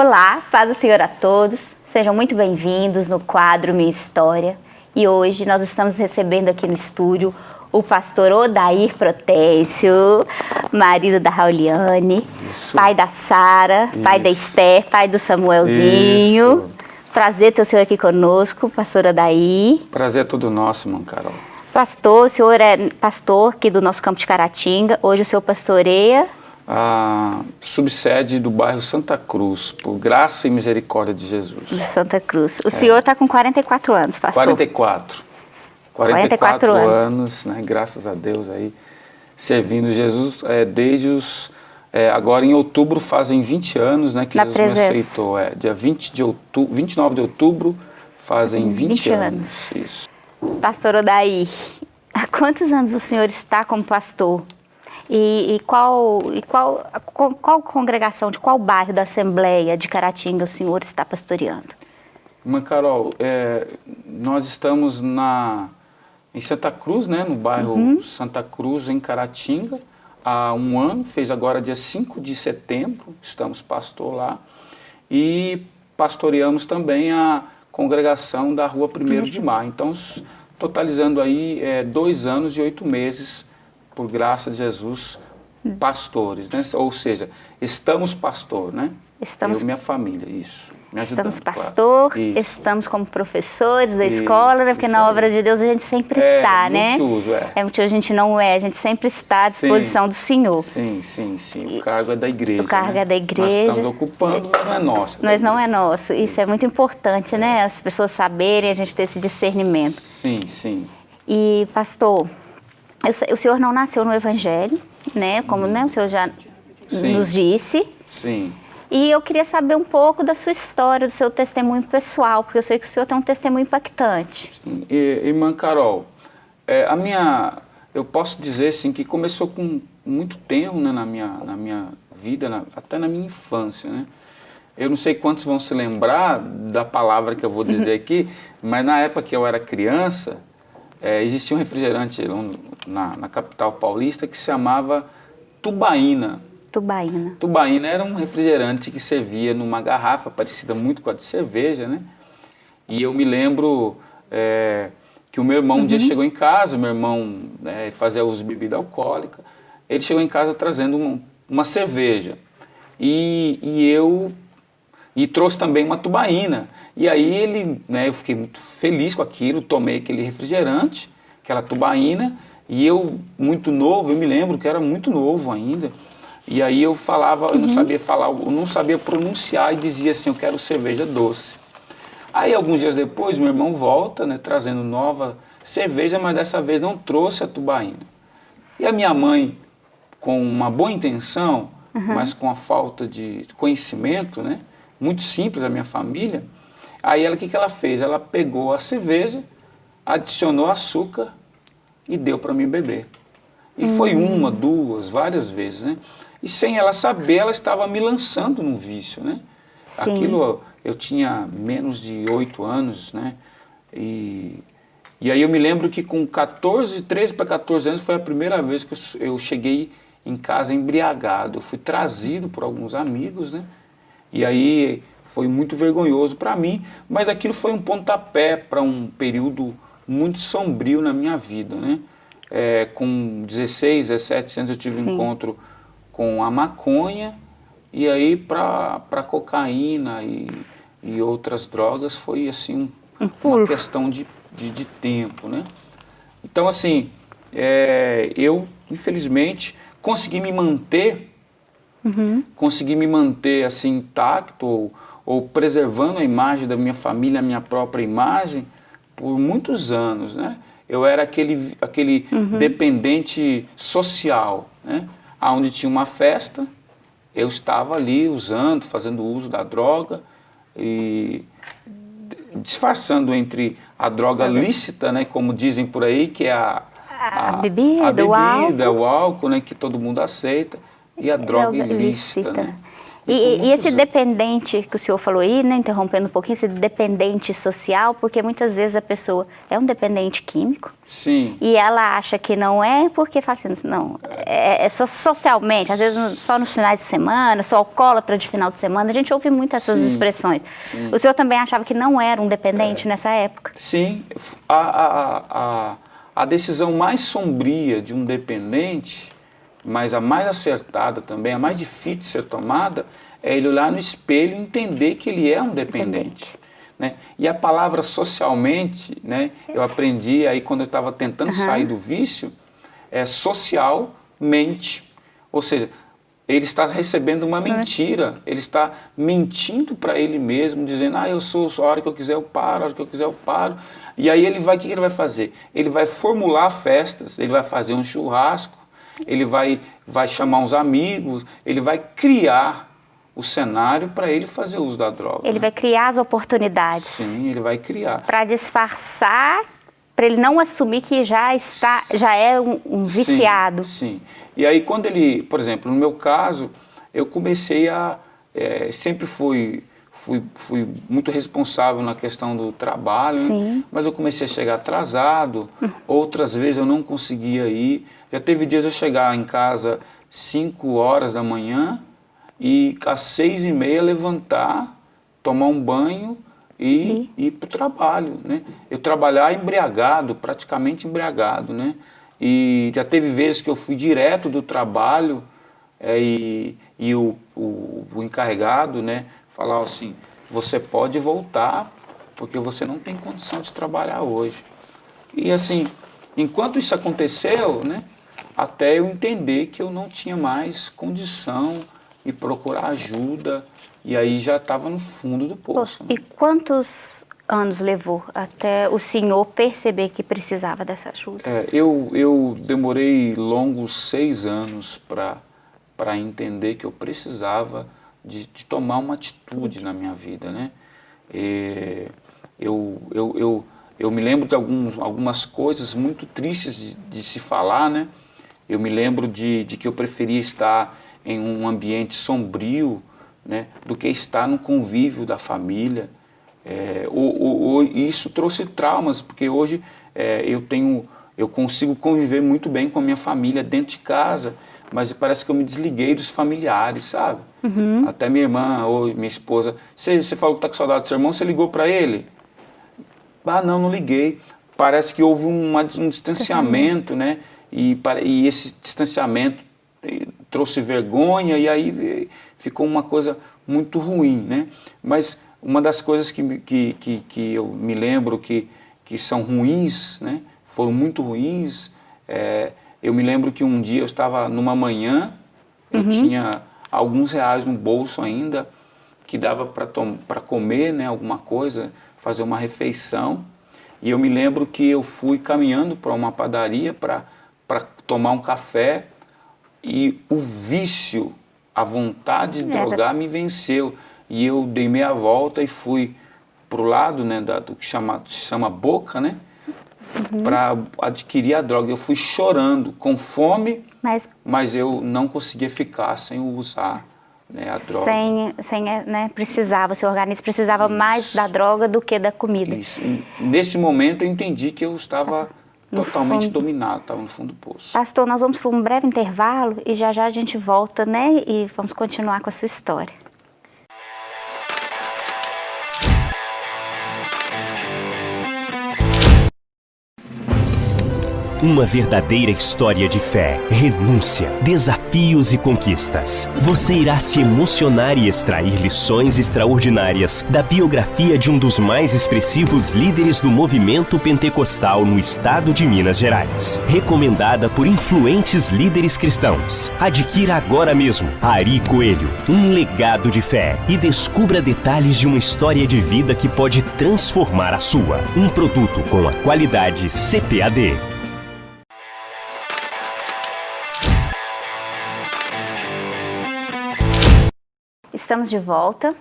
Olá, paz do Senhor a todos. Sejam muito bem-vindos no quadro Minha História. E hoje nós estamos recebendo aqui no estúdio o pastor Odair Protésio, marido da Rauliane, Isso. pai da Sara, pai da Esther, pai do Samuelzinho. Isso. Prazer ter o senhor aqui conosco, pastor Odair. Prazer é todo nosso, irmão Carol. Pastor, o senhor é pastor aqui do nosso campo de Caratinga. Hoje o senhor pastoreia a subsede do bairro Santa Cruz, por graça e misericórdia de Jesus. Santa Cruz. O é. senhor está com 44 anos, pastor? 44. 44, 44 anos, anos né, graças a Deus aí, servindo Jesus é, desde os... É, agora em outubro fazem 20 anos né, que Na Jesus presença. me aceitou. É, dia 20 de outubro, 29 de outubro fazem 20, 20 anos. anos. Isso. Pastor Odaí, há quantos anos o senhor está como pastor? E, e, qual, e qual, qual congregação, de qual bairro da Assembleia de Caratinga o senhor está pastoreando? Irmã Carol, é, nós estamos na, em Santa Cruz, né, no bairro uhum. Santa Cruz, em Caratinga, há um ano, fez agora dia 5 de setembro, estamos pastor lá, e pastoreamos também a congregação da rua 1 de Maio. Então, totalizando aí é, dois anos e oito meses por graça de Jesus, pastores, né? Ou seja, estamos pastor, né? Estamos... Eu e minha família, isso. Me ajudando, estamos pastor, claro. estamos como professores da isso, escola, né? Porque na aí. obra de Deus a gente sempre é, está, né? Multiuso, é. É multiuso, a gente não é, a gente sempre está à disposição sim, do Senhor. Sim, sim, sim. O cargo é da igreja. O cargo né? é da igreja. Nós estamos ocupando, não é nosso. Mas não é nosso. Isso é muito importante, né? As pessoas saberem, a gente ter esse discernimento. Sim, sim. E, pastor, o senhor não nasceu no Evangelho, né? Como né, o senhor já Sim. nos disse. Sim. E eu queria saber um pouco da sua história, do seu testemunho pessoal, porque eu sei que o senhor tem um testemunho impactante. Sim. E, irmã Carol, é, a minha, eu posso dizer assim, que começou com muito tempo né, na, minha, na minha vida, na, até na minha infância, né? Eu não sei quantos vão se lembrar da palavra que eu vou dizer aqui, mas na época que eu era criança, é, existia um refrigerante na, na, capital paulista que se chamava tubaína. Tubaína. Tubaína era um refrigerante que servia numa garrafa parecida muito com a de cerveja, né? E eu me lembro é, que o meu irmão uhum. um dia uhum. chegou em casa, meu irmão né, fazia uso de bebida alcoólica, ele chegou em casa trazendo uma, uma cerveja. E, e eu e trouxe também uma tubaína. E aí ele, né, eu fiquei muito feliz com aquilo, tomei aquele refrigerante, aquela tubaína, e eu, muito novo, eu me lembro que era muito novo ainda, e aí eu falava, eu não uhum. sabia falar, eu não sabia pronunciar e dizia assim, eu quero cerveja doce. Aí alguns dias depois, meu irmão volta, né, trazendo nova cerveja, mas dessa vez não trouxe a tubaína. E a minha mãe, com uma boa intenção, uhum. mas com a falta de conhecimento, né, muito simples a minha família, Aí ela, o que, que ela fez? Ela pegou a cerveja, adicionou açúcar e deu para mim beber. E hum. foi uma, duas, várias vezes, né? E sem ela saber, ela estava me lançando no vício, né? Sim. Aquilo, eu tinha menos de oito anos, né? E, e aí eu me lembro que com 14, 13 para 14 anos foi a primeira vez que eu cheguei em casa embriagado. Eu fui trazido por alguns amigos, né? E aí foi muito vergonhoso para mim, mas aquilo foi um pontapé para um período muito sombrio na minha vida, né? É, com 16, 17 anos eu tive Sim. um encontro com a maconha e aí para cocaína e, e outras drogas foi assim um, uma questão de, de, de, tempo, né? Então assim, é, eu infelizmente consegui me manter, uhum. consegui me manter assim intacto ou, preservando a imagem da minha família, a minha própria imagem, por muitos anos, né? Eu era aquele, aquele uhum. dependente social, né? Onde tinha uma festa, eu estava ali usando, fazendo uso da droga e disfarçando entre a droga lícita, né, como dizem por aí, que é a, a, a bebida, a bebida o, álcool. o álcool, né, que todo mundo aceita, e a droga, droga ilícita, ilícita, né? E, e, esse dependente que o senhor falou aí, né, interrompendo um pouquinho, esse dependente social, porque muitas vezes a pessoa é um dependente químico. Sim. E ela acha que não é porque fala assim, não, é, é só socialmente, às vezes só nos finais de semana, só alcoólatra de final de semana, a gente ouve muito essas sim, expressões. Sim. O senhor também achava que não era um dependente é. nessa época? Sim. A, a, a, a decisão mais sombria de um dependente mas a mais acertada também, a mais difícil de ser tomada, é ele olhar no espelho e entender que ele é um dependente. Né? E a palavra socialmente, né, eu aprendi aí quando eu estava tentando uhum. sair do vício, é socialmente. Ou seja, ele está recebendo uma mentira, ele está mentindo para ele mesmo, dizendo, ah, eu sou, a hora que eu quiser eu paro, a hora que eu quiser eu paro. E aí ele vai, o que ele vai fazer? Ele vai formular festas, ele vai fazer um churrasco, ele vai, vai chamar uns amigos, ele vai criar o cenário para ele fazer uso da droga. Ele né? vai criar as oportunidades. Sim, ele vai criar. Para disfarçar, para ele não assumir que já está, já é um, um viciado. Sim, sim. E aí quando ele, por exemplo, no meu caso, eu comecei a, é, sempre fui, fui, fui muito responsável na questão do trabalho, né? mas eu comecei a chegar atrasado, hum. outras vezes eu não conseguia ir, já teve dias eu chegar em casa 5 horas da manhã e às seis e meia levantar, tomar um banho e ir para o trabalho, né? Eu trabalhar embriagado, praticamente embriagado, né? E já teve vezes que eu fui direto do trabalho é, e, e o, o, o encarregado, né? Falar assim, você pode voltar porque você não tem condição de trabalhar hoje. E assim, enquanto isso aconteceu, né? Até eu entender que eu não tinha mais condição e procurar ajuda, e aí já estava no fundo do poço. Né? E quantos anos levou até o senhor perceber que precisava dessa ajuda? É, eu, eu demorei longos seis anos para entender que eu precisava de, de, tomar uma atitude na minha vida, né? E eu, eu, eu, eu me lembro de alguns, algumas coisas muito tristes de, de se falar, né? Eu me lembro de, de que eu preferia estar em um ambiente sombrio né, do que estar no convívio da família. É, isso trouxe traumas, porque hoje é, eu tenho, eu consigo conviver muito bem com a minha família dentro de casa, mas parece que eu me desliguei dos familiares, sabe? Uhum. Até minha irmã ou minha esposa, você, falou que está com saudade do seu irmão, você ligou para ele? Ah, não, não liguei. Parece que houve uma, um distanciamento, né? E, e esse distanciamento trouxe vergonha e aí ficou uma coisa muito ruim, né? Mas uma das coisas que, que, que, que eu me lembro que, que são ruins, né? Foram muito ruins. É, eu me lembro que um dia eu estava numa manhã, eu uhum. tinha alguns reais no bolso ainda, que dava para comer né, alguma coisa, fazer uma refeição. E eu me lembro que eu fui caminhando para uma padaria para para tomar um café e o vício, a vontade de drogar me venceu. E eu dei meia volta e fui para o lado né, da, do que chama, se chama boca, né? Uhum. Para adquirir a droga. Eu fui chorando, com fome, mas, mas eu não conseguia ficar sem usar né, a droga. Sem, sem né, precisava, o seu organismo precisava Isso. mais da droga do que da comida. Isso. nesse momento eu entendi que eu estava totalmente fundo. dominado, estava no fundo do poço. Pastor, nós vamos para um breve intervalo e já já a gente volta, né? E vamos continuar com a sua história. Uma verdadeira história de fé, renúncia, desafios e conquistas. Você irá se emocionar e extrair lições extraordinárias da biografia de um dos mais expressivos líderes do movimento pentecostal no estado de Minas Gerais. Recomendada por influentes líderes cristãos. Adquira agora mesmo Ari Coelho, um legado de fé e descubra detalhes de uma história de vida que pode transformar a sua. Um produto com a qualidade CPAD. Estamos de volta.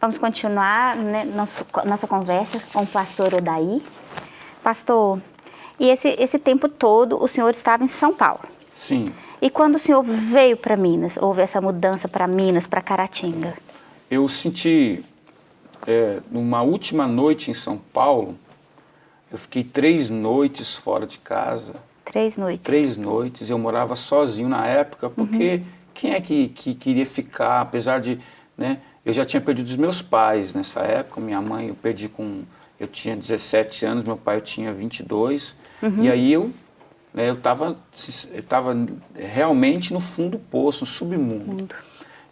Vamos continuar né, nosso, nossa conversa com o pastor Odaí. Pastor, e esse, esse tempo todo o senhor estava em São Paulo? Sim. E quando o senhor veio para Minas, houve essa mudança para Minas, para Caratinga? Eu senti, é, numa última noite em São Paulo, eu fiquei três noites fora de casa. Três noites? Três noites. Eu morava sozinho na época, porque uhum. Quem é que, que queria ficar, apesar de... Né, eu já tinha perdido os meus pais nessa época, minha mãe eu perdi com... Eu tinha 17 anos, meu pai eu tinha 22. Uhum. E aí eu né, eu estava eu tava realmente no fundo do poço, no submundo. Mundo.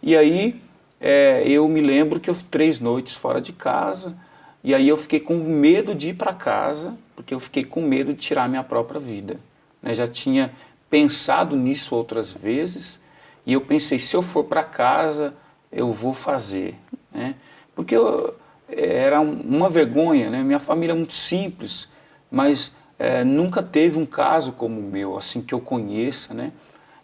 E aí é, eu me lembro que eu três noites fora de casa, e aí eu fiquei com medo de ir para casa, porque eu fiquei com medo de tirar minha própria vida. Né, já tinha pensado nisso outras vezes, e eu pensei, se eu for para casa, eu vou fazer. Né? Porque eu, era uma vergonha, né? minha família é muito simples, mas é, nunca teve um caso como o meu, assim que eu conheça, né?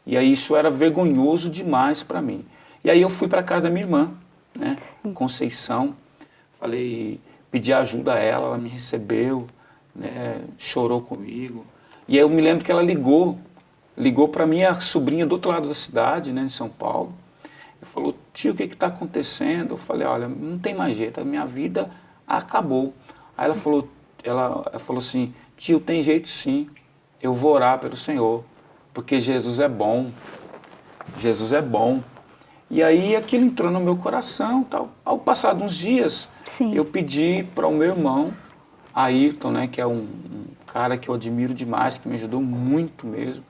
E aí isso era vergonhoso demais para mim. E aí eu fui para casa da minha irmã, né? Conceição, falei, pedi ajuda a ela, ela me recebeu, né? Chorou comigo. E aí eu me lembro que ela ligou, ligou para minha sobrinha do outro lado da cidade, né, em São Paulo. E falou, tio, o que está acontecendo? Eu falei, olha, não tem mais jeito, a minha vida acabou. Aí ela falou, ela, falou assim, Tio, tem jeito sim, eu vou orar pelo Senhor, porque Jesus é bom, Jesus é bom. E aí aquilo entrou no meu coração, tal. Ao passar de uns dias, sim. eu pedi para o meu irmão, Ayrton, né, que é um, um, cara que eu admiro demais, que me ajudou muito mesmo,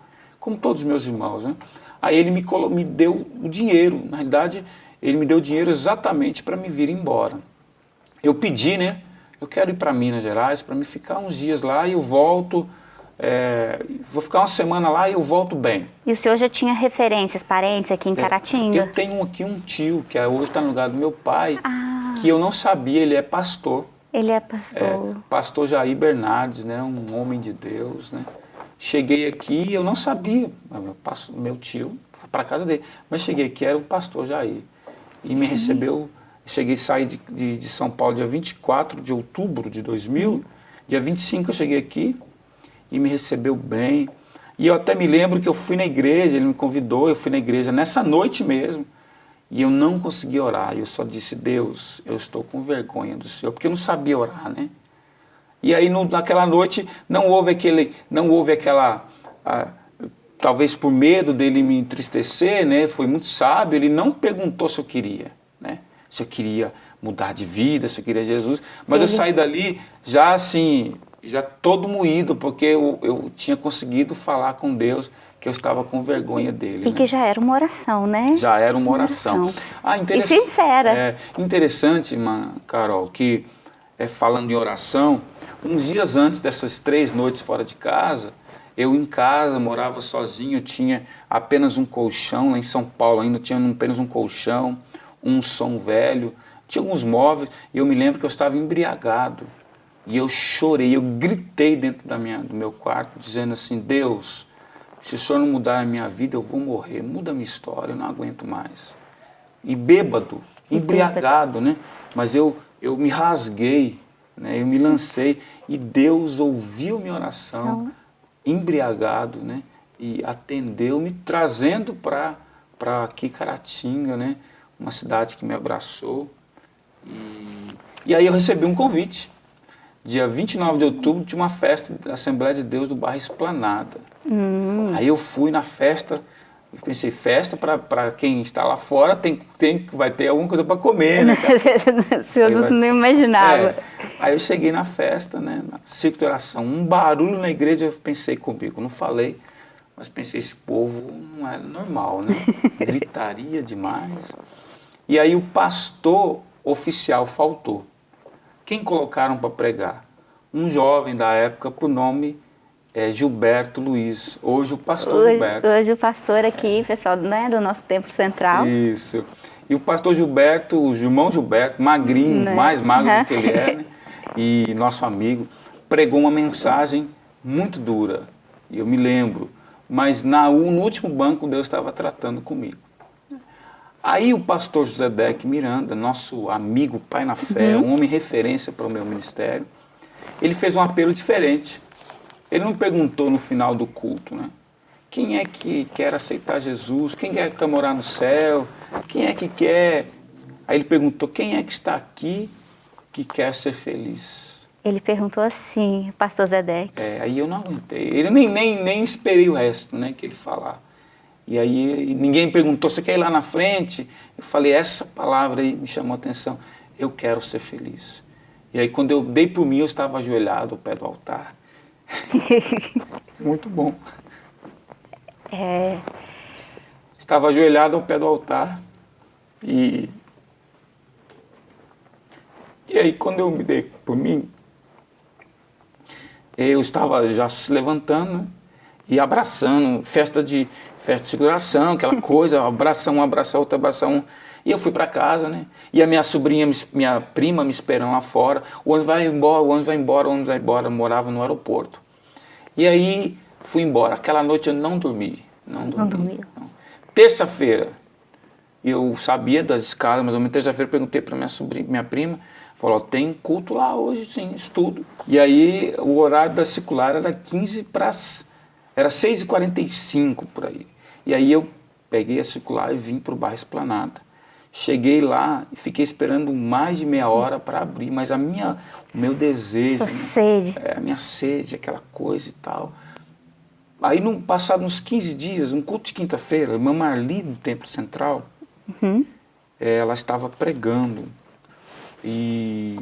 como todos os meus irmãos, né? Aí ele me, me deu o dinheiro, na realidade, ele me deu o dinheiro exatamente para me vir embora. Eu pedi, né, eu quero ir para Minas Gerais para me ficar uns dias lá e eu volto, é, vou ficar uma semana lá e eu volto bem. E o senhor já tinha referências, parentes aqui em é, Caratinga? Eu tenho aqui um tio, que é, hoje está no lugar do meu pai, ah. que eu não sabia, ele é pastor. Ele é pastor. É, pastor Jair Bernardes, né, um homem de Deus, né. Cheguei aqui eu não sabia, meu, meu tio foi para casa dele, mas cheguei aqui, era o pastor Jair, e me recebeu. Cheguei a sair de, de, de, São Paulo dia 24 de outubro de 2000, dia 25 eu cheguei aqui e me recebeu bem. E eu até me lembro que eu fui na igreja, ele me convidou, eu fui na igreja nessa noite mesmo. E eu não consegui orar, eu só disse, Deus, eu estou com vergonha do Senhor, porque eu não sabia orar, né? E aí naquela noite não houve aquele, não houve aquela, ah, talvez por medo dele me entristecer, né? Foi muito sábio, ele não perguntou se eu queria, né? se eu queria mudar de vida, se eu queria Jesus. Mas eu saí dali já assim, já todo moído, porque eu, eu tinha conseguido falar com Deus que eu estava com vergonha dele. E né? que já era uma oração, né? Já era uma oração. oração. Ah, interessante. E sincera. É, interessante, Carol, que é, falando em oração, uns dias antes dessas três noites fora de casa, eu em casa, morava sozinho, tinha apenas um colchão, lá em São Paulo ainda tinha apenas um colchão, um som velho, tinha alguns móveis, e eu me lembro que eu estava embriagado. E eu chorei, eu gritei dentro da minha, do meu quarto, dizendo assim, Deus, se o Senhor não mudar a minha vida, eu vou morrer, muda a minha história, eu não aguento mais. E bêbado, embriagado, né? Mas eu, eu me rasguei, né? eu me lancei, e Deus ouviu minha oração, embriagado, né? E atendeu, me trazendo para aqui Caratinga, né? uma cidade que me abraçou. E, e aí eu recebi um convite. Dia 29 de outubro tinha uma festa da Assembleia de Deus do bairro Esplanada. Hum. Aí eu fui na festa, eu pensei, festa para quem está lá fora tem, tem, vai ter alguma coisa para comer, né? senhor não, vai... não imaginava. É. Aí eu cheguei na festa, né, na ciclo de oração, um barulho na igreja, eu pensei comigo, não falei, mas pensei, esse povo não é normal, né? Gritaria demais. E aí o pastor oficial faltou. Quem colocaram para pregar? Um jovem da época por nome é, Gilberto Luiz. Hoje o pastor hoje, Gilberto. Hoje o pastor aqui, pessoal né, do nosso templo central. Isso. E o pastor Gilberto, o irmão Gilberto, magrinho, né? mais magro do que ele é, né? e nosso amigo, pregou uma mensagem muito dura. E eu me lembro. Mas na, no último banco Deus estava tratando comigo. Aí o pastor José Deck Miranda, nosso amigo, pai na fé, uhum. um homem referência para o meu ministério, ele fez um apelo diferente. Ele não perguntou no final do culto, né? Quem é que quer aceitar Jesus? Quem é que quer morar no céu? Quem é que quer... Aí ele perguntou, quem é que está aqui que quer ser feliz? Ele perguntou assim, pastor Zedek. É, aí eu não aguentei. Ele nem, nem, nem esperei o resto, né, que ele falar. E aí ninguém perguntou, você quer ir lá na frente? Eu falei, essa palavra aí me chamou a atenção. Eu quero ser feliz. E aí quando eu dei por mim, eu estava ajoelhado ao pé do altar. Muito bom. É... Estava ajoelhado ao pé do altar. E, e aí quando eu me dei por mim, eu estava já se levantando e abraçando, festa de festa de seguração, aquela coisa, abraça um, abraça outro, abraça um. E eu fui para casa, né? E a minha sobrinha, minha prima me esperando lá fora. O ônibus vai embora, o ônibus vai embora, o ônibus vai embora. Eu morava no aeroporto. E aí fui embora. Aquela noite eu não dormi. Não dormi. Não dormi. Terça-feira, eu sabia das escalas, mas menos terça-feira perguntei para minha sobrinha, minha prima, falou, tem culto lá hoje, sim, estudo. E aí o horário da circular era 15 para... Era 6h45 por aí. E aí eu peguei a circular e vim para o bairro Esplanada. Cheguei lá e fiquei esperando mais de meia hora para abrir, mas a minha, o meu desejo... Sua né, sede. É, a minha sede, aquela coisa e tal. Aí, num, passado uns 15 dias, um culto de quinta-feira, a irmã Marli, do Templo Central, uhum. é, ela estava pregando. E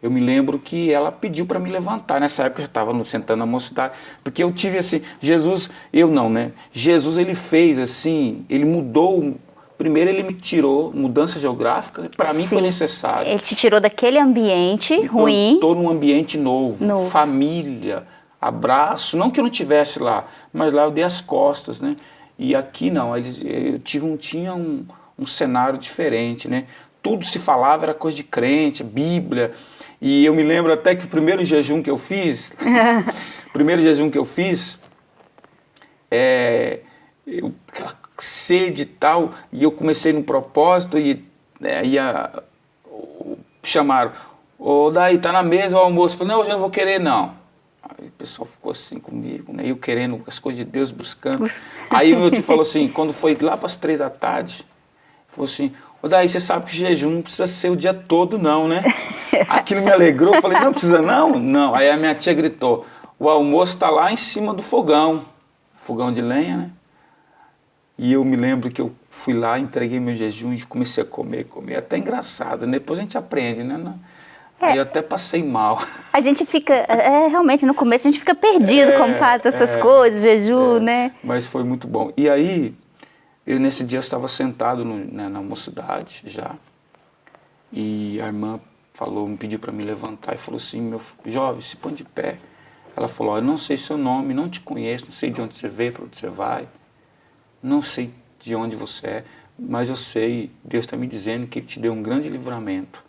eu me lembro que ela pediu para me levantar. Nessa época eu estava sentando na mocidade, porque eu tive assim, Jesus, eu não, né? Jesus ele fez assim, ele mudou. Primeiro ele me tirou mudança geográfica, para mim foi necessário. Ele te tirou daquele ambiente ruim. Estou num ambiente novo, novo, família, abraço. Não que eu não tivesse lá, mas lá eu dei as costas, né? E aqui não, eu tive um, tinha um, um cenário diferente, né? Tudo se falava, era coisa de crente, Bíblia, e eu me lembro até que o primeiro jejum que eu fiz, primeiro jejum que eu fiz, é, eu, aquela sede e tal, e eu comecei no propósito e é, ia, chamaram, ô daí tá na mesa o almoço, eu falei, não, hoje eu não vou querer não. Aí o pessoal ficou assim comigo, né, eu querendo as coisas de Deus, buscando. Aí o meu tio falou assim, quando foi lá para as três da tarde, falou assim, ô daí você sabe que jejum não precisa ser o dia todo não, né? Aquilo me alegrou, eu falei, não precisa não? Não. Aí a minha tia gritou, o almoço está lá em cima do fogão, fogão de lenha, né? E eu me lembro que eu fui lá, entreguei meu jejum e comecei a comer, comer. Até engraçado, né? depois a gente aprende, né? É, Aí eu até passei mal. A gente fica, é, realmente, no começo a gente fica perdido é, como faz essas é, coisas, jejum, é, né? Mas foi muito bom. E aí, eu nesse dia eu estava sentado no, né, na mocidade já, e a irmã falou, me pediu para me levantar e falou assim, meu jovem, se põe de pé. Ela falou, eu não sei seu nome, não te conheço, não sei de onde você veio, para onde você vai, não sei de onde você é, mas eu sei, Deus está me dizendo que Ele te deu um grande livramento.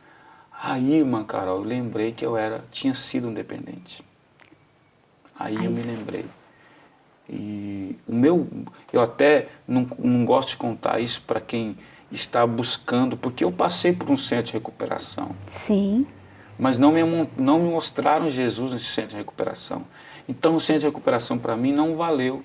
Aí, irmã Carol, eu lembrei que eu era, tinha sido um dependente. Aí Ai. eu me lembrei. E o meu, eu até não, não gosto de contar isso para quem está buscando, porque eu passei por um centro de recuperação. Sim. Mas não me, não me mostraram Jesus nesse centro de recuperação. Então o centro de recuperação para mim não valeu.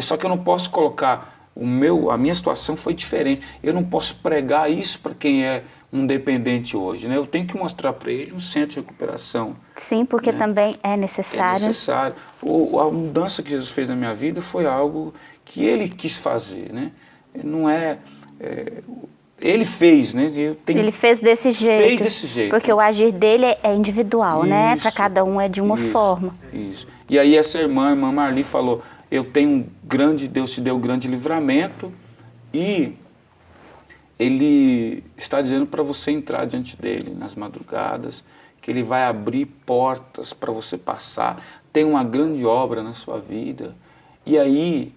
Só que eu não posso colocar o meu, a minha situação foi diferente. Eu não posso pregar isso para quem é um dependente hoje, né? Eu tenho que mostrar para ele um centro de recuperação. Sim, porque né? também é necessário. É necessário. O, a mudança que Jesus fez na minha vida foi algo que ele quis fazer, né? Não é é, ele fez, né? Tenho, ele fez desse jeito. Fez desse jeito. Porque o agir dele é individual, né? isso, né? Para cada um é de uma isso, forma. Isso. E aí essa irmã, a irmã Marli, falou, eu tenho um grande, Deus te deu um grande livramento e ele está dizendo para você entrar diante dele nas madrugadas, que ele vai abrir portas para você passar, tem uma grande obra na sua vida. E aí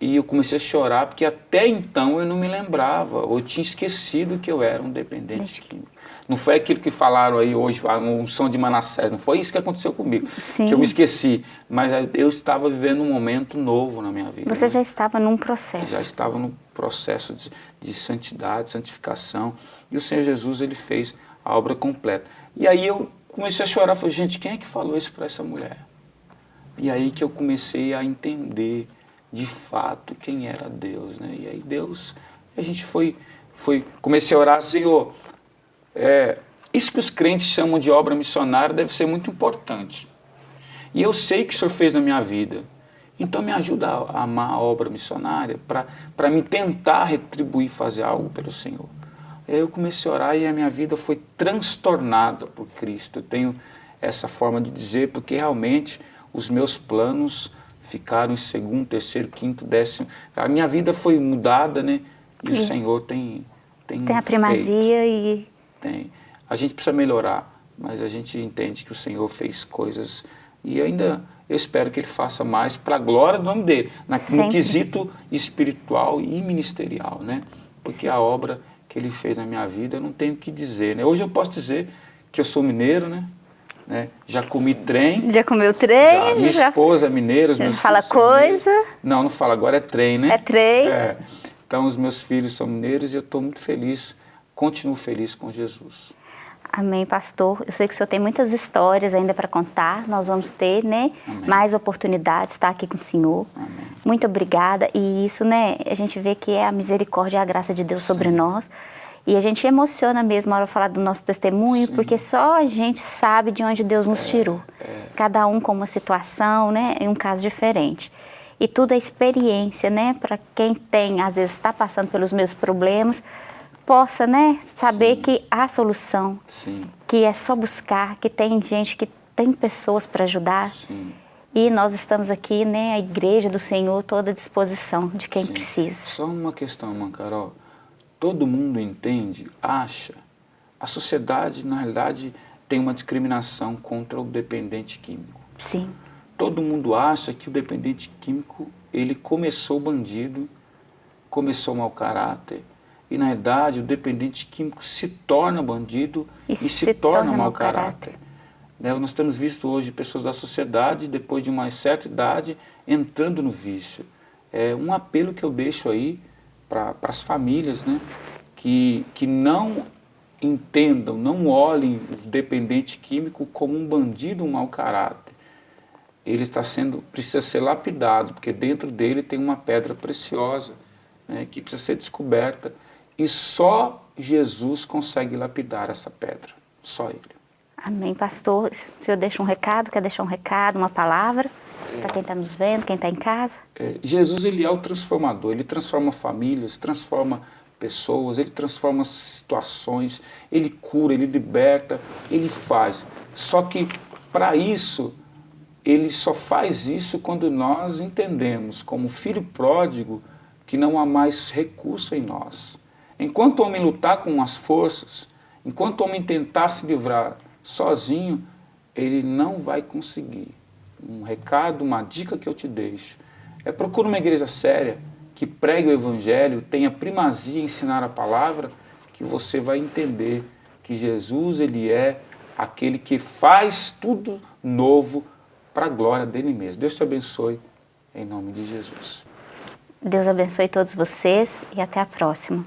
e eu comecei a chorar, porque até então eu não me lembrava, ou tinha esquecido que eu era um dependente químico. Não foi aquilo que falaram aí hoje, a unção de Manassés, não foi isso que aconteceu comigo, Sim. que eu me esqueci. Mas eu estava vivendo um momento novo na minha vida. Você né? já estava num processo. Eu já estava num processo de, de santidade, santificação. E o Senhor Jesus, ele fez a obra completa. E aí eu comecei a chorar, falei, gente, quem é que falou isso para essa mulher? E aí que eu comecei a entender de fato quem era Deus, né? E aí Deus, a gente foi, foi comecei a orar, Senhor, é, isso que os crentes chamam de obra missionária deve ser muito importante. E eu sei que o Senhor fez na minha vida. Então me ajuda a amar a obra missionária para me tentar retribuir, fazer algo pelo Senhor. Aí eu comecei a orar e a minha vida foi transtornada por Cristo. Eu tenho essa forma de dizer porque realmente os meus planos ficaram em segundo, terceiro, quinto, décimo. A minha vida foi mudada, né? E Sim. o Senhor tem tem Tem a primazia feito. e tem. A gente precisa melhorar, mas a gente entende que o Senhor fez coisas e ainda eu espero que ele faça mais para a glória do nome dele, na, no quesito espiritual e ministerial, né? Porque a obra que ele fez na minha vida, eu não tenho o que dizer, né? Hoje eu posso dizer que eu sou mineiro, né? né? Já comi trem. Já comeu trem? Já, minha já... esposa é mineira, os meus Fala coisa? Não, não fala, agora é trem, né? É trem. É. Então os meus filhos são mineiros e eu estou muito feliz, continuo feliz com Jesus. Amém, pastor. Eu sei que o senhor tem muitas histórias ainda para contar. Nós vamos ter, né, Amém. mais oportunidades de estar aqui com o senhor. Amém. Muito obrigada. E isso, né, a gente vê que é a misericórdia e a graça de Deus Sim. sobre nós. E a gente emociona mesmo na hora de falar do nosso testemunho, Sim. porque só a gente sabe de onde Deus nos é, tirou. É. Cada um com uma situação, né, em um caso diferente. E tudo é experiência, né, para quem tem, às vezes está passando pelos mesmos problemas, possa, né, saber Sim. que há solução, Sim. que é só buscar, que tem gente, que tem pessoas para ajudar. Sim. E nós estamos aqui, né, a igreja do Senhor, toda à disposição de quem precisa. Só uma questão, irmã Carol. Todo mundo entende, acha. A sociedade, na realidade, tem uma discriminação contra o dependente químico. Sim. Todo mundo acha que o dependente químico, ele começou bandido, começou mau caráter, e, na verdade, o dependente químico se torna bandido e, e se, se, torna, torna mau caráter. caráter. Né? Nós temos visto hoje pessoas da sociedade, depois de uma certa idade, entrando no vício. É um apelo que eu deixo aí para as famílias, né? que, que não entendam, não olhem o dependente químico como um bandido, um mau caráter. Ele está sendo, precisa ser lapidado, porque dentro dele tem uma pedra preciosa, né, que precisa ser descoberta e só Jesus consegue lapidar essa pedra, só Ele. Amém, pastor. O senhor deixa um recado, quer deixar um recado, uma palavra é. para quem está nos vendo, quem está em casa? É, Jesus, Ele é o transformador, Ele transforma famílias, transforma pessoas, Ele transforma situações, Ele cura, Ele liberta, Ele faz. Só que, para isso, Ele só faz isso quando nós entendemos, como filho pródigo, que não há mais recurso em nós. Enquanto o homem lutar com as forças, enquanto o homem tentar se livrar sozinho, ele não vai conseguir. Um recado, uma dica que eu te deixo, é procure uma igreja séria, que pregue o evangelho, tenha primazia em ensinar a palavra, que você vai entender que Jesus ele é aquele que faz tudo novo para a glória dele mesmo. Deus te abençoe, em nome de Jesus. Deus abençoe todos vocês e até a próxima.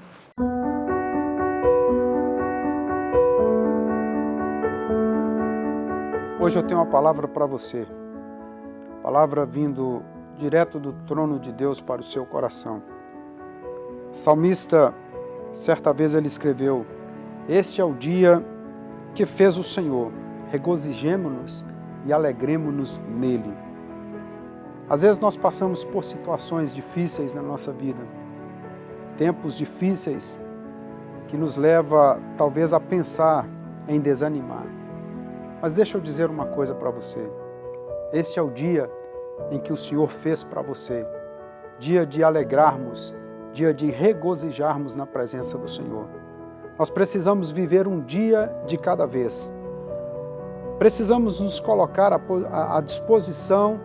Hoje eu tenho uma palavra para você. Palavra vindo direto do trono de Deus para o seu coração. Salmista, certa vez ele escreveu: Este é o dia que fez o Senhor, regozijemo-nos e alegremos-nos nele. Às vezes nós passamos por situações difíceis na nossa vida, tempos difíceis que nos leva talvez a pensar em desanimar. Mas deixa eu dizer uma coisa para você. Este é o dia em que o Senhor fez para você. Dia de alegrarmos, dia de regozijarmos na presença do Senhor. Nós precisamos viver um dia de cada vez. Precisamos nos colocar à disposição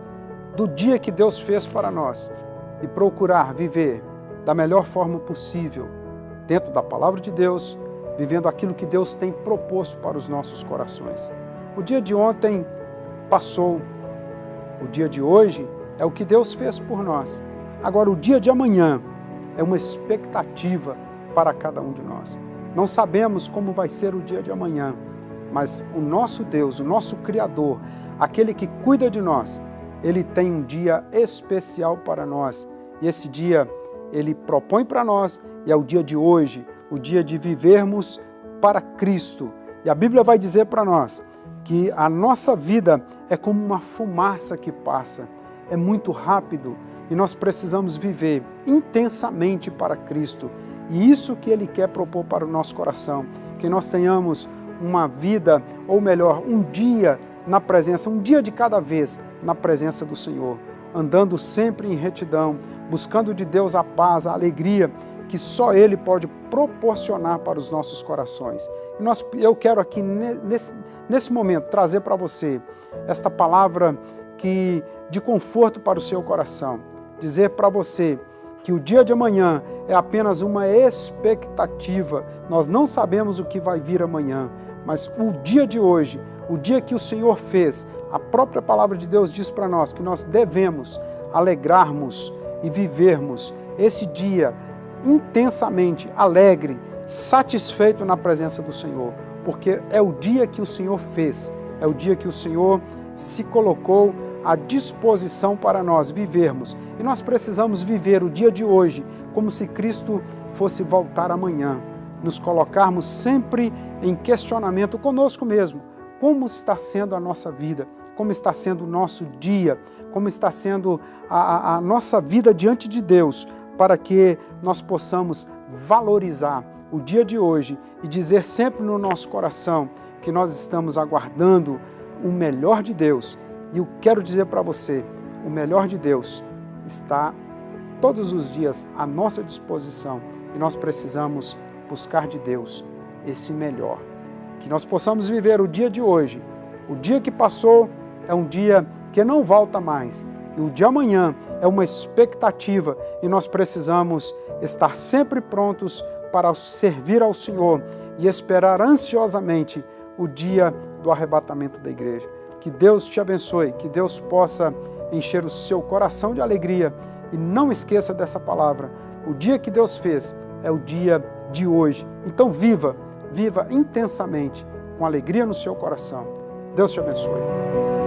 do dia que Deus fez para nós e procurar viver da melhor forma possível, dentro da palavra de Deus, vivendo aquilo que Deus tem proposto para os nossos corações. O dia de ontem passou. O dia de hoje é o que Deus fez por nós. Agora, o dia de amanhã é uma expectativa para cada um de nós. Não sabemos como vai ser o dia de amanhã, mas o nosso Deus, o nosso Criador, aquele que cuida de nós, ele tem um dia especial para nós. E esse dia ele propõe para nós e é o dia de hoje, o dia de vivermos para Cristo. E a Bíblia vai dizer para nós que a nossa vida é como uma fumaça que passa, é muito rápido e nós precisamos viver intensamente para Cristo. E isso que Ele quer propor para o nosso coração, que nós tenhamos uma vida, ou melhor, um dia na presença, um dia de cada vez na presença do Senhor, andando sempre em retidão, buscando de Deus a paz, a alegria que só Ele pode proporcionar para os nossos corações. Nós, eu quero aqui, nesse, nesse momento, trazer para você esta palavra que, de conforto para o seu coração. Dizer para você que o dia de amanhã é apenas uma expectativa. Nós não sabemos o que vai vir amanhã, mas o dia de hoje, o dia que o Senhor fez, a própria palavra de Deus diz para nós que nós devemos alegrarmos e vivermos esse dia intensamente alegre, satisfeito na presença do Senhor, porque é o dia que o Senhor fez, é o dia que o Senhor se colocou à disposição para nós vivermos. E nós precisamos viver o dia de hoje como se Cristo fosse voltar amanhã, nos colocarmos sempre em questionamento conosco mesmo. Como está sendo a nossa vida? Como está sendo o nosso dia? Como está sendo a, a, a nossa vida diante de Deus? Para que nós possamos valorizar o dia de hoje e dizer sempre no nosso coração que nós estamos aguardando o melhor de Deus. E eu quero dizer para você, o melhor de Deus está todos os dias à nossa disposição e nós precisamos buscar de Deus esse melhor. Que nós possamos viver o dia de hoje. O dia que passou é um dia que não volta mais. E o de amanhã é uma expectativa e nós precisamos estar sempre prontos para servir ao Senhor e esperar ansiosamente o dia do arrebatamento da igreja. Que Deus te abençoe, que Deus possa encher o seu coração de alegria e não esqueça dessa palavra. O dia que Deus fez é o dia de hoje. Então viva, viva intensamente, com alegria no seu coração. Deus te abençoe.